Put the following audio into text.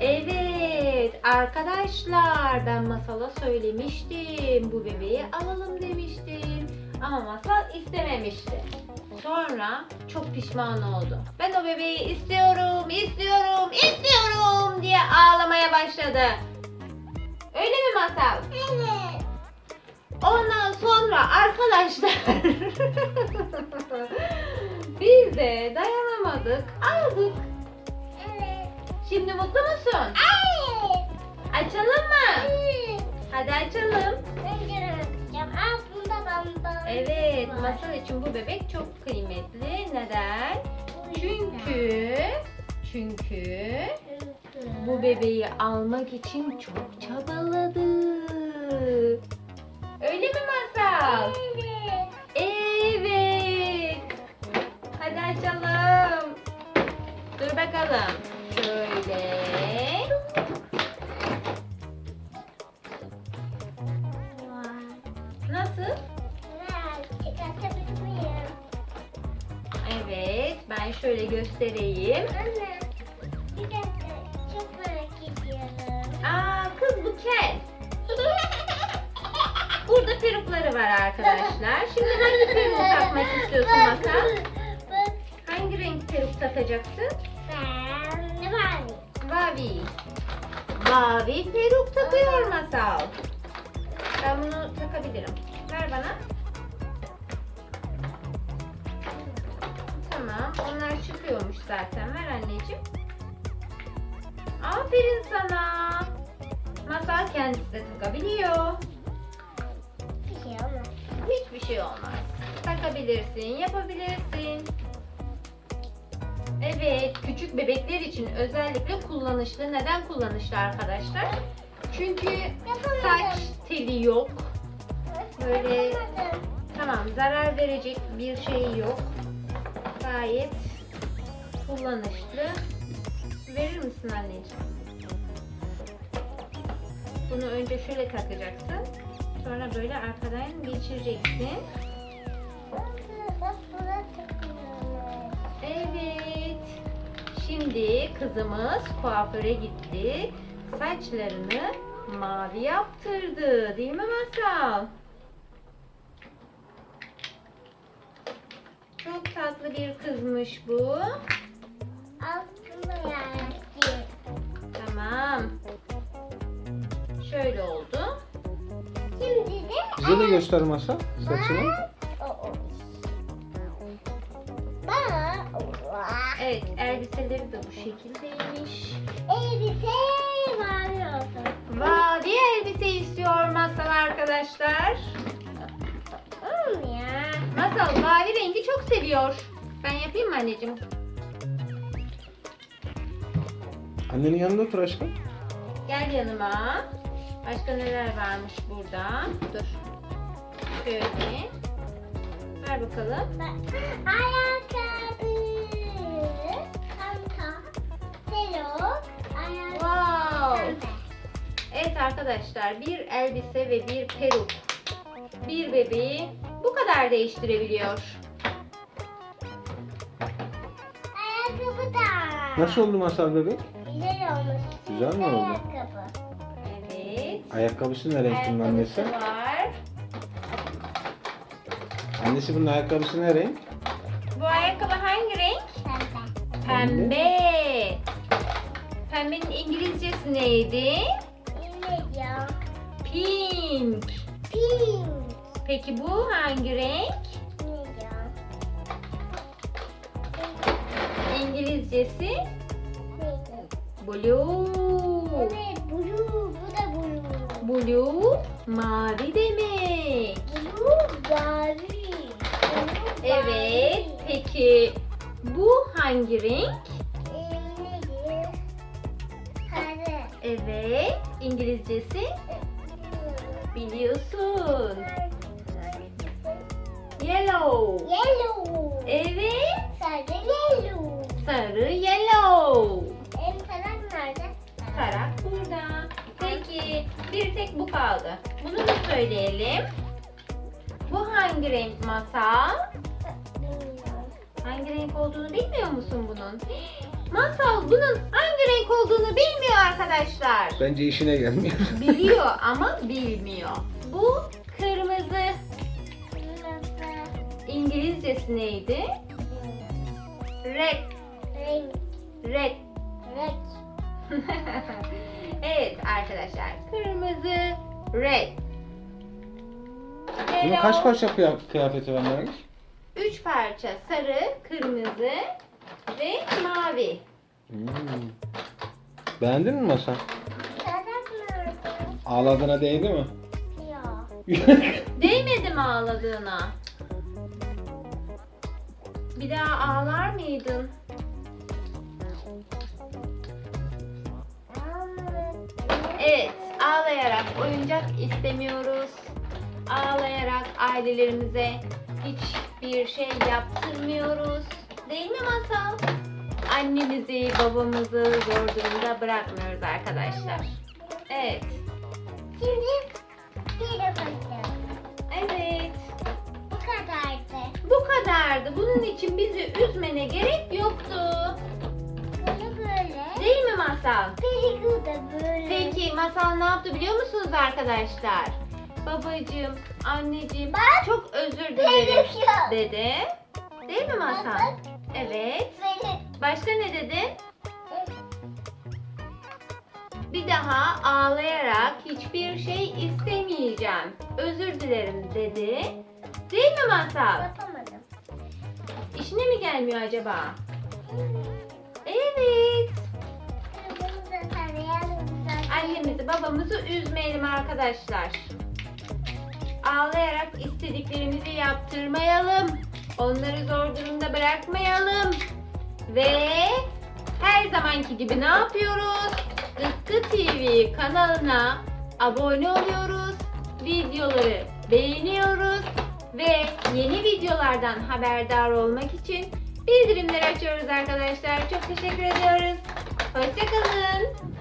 Evet arkadaşlar ben masala söylemiştim. Bu bebeği alalım demiştim. Ama masal istememişti. Sonra çok pişman oldu. Ben o bebeği istiyorum, istiyorum, istiyorum diye ağlamaya başladı. Öyle mi masal? Evet. Ondan sonra arkadaşlar biz de dayanamadık, aldık. Şimdi mutlu musun? Evet. Açalım mı? Evet. Hadi açalım. Göreceğim. Aa bunda bamba. Evet, var. masal için bu bebek çok kıymetli. Neden? Çünkü çünkü bu bebeği almak için çok çabaladı. Öyle mi masal? Evet. Evet. Hadi açalım. Dur bakalım. Şöyle göstereyim. Anne. Bir dakika. Çok merak ediyorum. Aa, kız bu kel. Burada perukları var arkadaşlar. Şimdi hangi peruk takmak istiyorsun Masal? Hangi renk peruk takacaksın? Ben var? Mavi. Mavi peruk takıyor Masal. Ben bunu takabilirim. Ver bana. Onlar çıkıyormuş zaten. Ver anneciğim. Aferin sana. Masal kendisi de takabiliyor. Bir şey olmaz. Hiçbir şey olmaz. Takabilirsin, yapabilirsin. Evet, küçük bebekler için özellikle kullanışlı. Neden kullanışlı arkadaşlar? Çünkü saç teli yok. Böyle Yapamadım. tamam zarar verecek bir şey yok. Kullanışlı. Verir misin anneciğim? Bunu önce şöyle takacaksın. Sonra böyle arkadan geçireceksin. Evet. Şimdi kızımız kuaföre gitti. Saçlarını mavi yaptırdı. Değil mi Masal? Çok tatlı bir kızmış bu. Tamam. Şöyle oldu. Şimdi de Bize de göster masa saçını. Evet, elbiseleri de bu şekildeymiş. elbise mavi olsun. Mavi elbise istiyor Masal arkadaşlar. Ya. Masal mavi rengi çok seviyor. Ben yapayım mı anneciğim? Annenin yanında otur aşkım. Gel yanıma. Başka neler varmış burada? Dur. Şöyle. Ver bakalım. Bak, Ayakkabı. Telok. Ayakkabı. Wow. Evet arkadaşlar bir elbise ve bir peruk. Bir bebeği bu kadar değiştirebiliyor. Ayakkabı da. Nasıl oldu masal bebek? Güzel olmuş. Güzel mi oldu? Ayakkabı. Evet. Ayakkabısı ne renk bunun annesi? Ayakkabısı var. Annesi bunun ayakkabısı ne renk? Bu ayakkabı hangi renk? Pembe. Pembe. Pembenin İngilizcesi neydi? Ne ya? Pink. Pink. Peki bu hangi renk? Ne ya? İngilizcesi? Blue. Evet, blue. Bu da blue. Blue mavi demek. Blue mavi. Blue Evet. mavi. Peki bu hangi renk? Sarı. Evet. İngilizcesi biliyorsun. Yellow. Yellow. Evet. Sarı yellow. Sarı yellow. Kaldı. Bunu da söyleyelim. Bu hangi renk masa? Bilmiyorum. Hangi renk olduğunu bilmiyor musun bunun? Masal bunun hangi renk olduğunu bilmiyor arkadaşlar. Bence işine gelmiyor. Biliyor ama bilmiyor. Bu kırmızı. İngilizcesi neydi? Red. Renk. Red. Renk. evet arkadaşlar. Kırmızı. Red. Bunun kaç parça kıya- kıyafeti var Nergis? Üç parça sarı, kırmızı ve mavi. Hmm. Beğendin mi mı? Ağladığına değdi mi? Yok. Değmedi mi ağladığına? Bir daha ağlar mıydın? Evet, ağlayarak oyuncak istemiyoruz. Ağlayarak ailelerimize hiçbir şey yaptırmıyoruz. Değil mi Masal? Annemizi, babamızı zor durumda bırakmıyoruz arkadaşlar. Evet. Şimdi bir bakın. Evet. Bu kadardı. Bu kadardı. Bunun için bizi üzmene gerek yoktu. Böyle böyle. Değil mi Masal? Masal ne yaptı biliyor musunuz arkadaşlar? Babacığım, anneciğim Bak. çok özür dilerim dedi. Değil mi? Bak. Evet. Başka ne dedi? Bir daha ağlayarak hiçbir şey istemeyeceğim. Özür dilerim dedi. Değil mi Masal? Yapamadım. İşine mi gelmiyor acaba? Evet. Annemizi babamızı üzmeyelim arkadaşlar. Ağlayarak istediklerimizi yaptırmayalım. Onları zor durumda bırakmayalım. Ve her zamanki gibi ne yapıyoruz? Iskı TV kanalına abone oluyoruz. Videoları beğeniyoruz. Ve yeni videolardan haberdar olmak için bildirimleri açıyoruz arkadaşlar. Çok teşekkür ediyoruz. Hoşçakalın.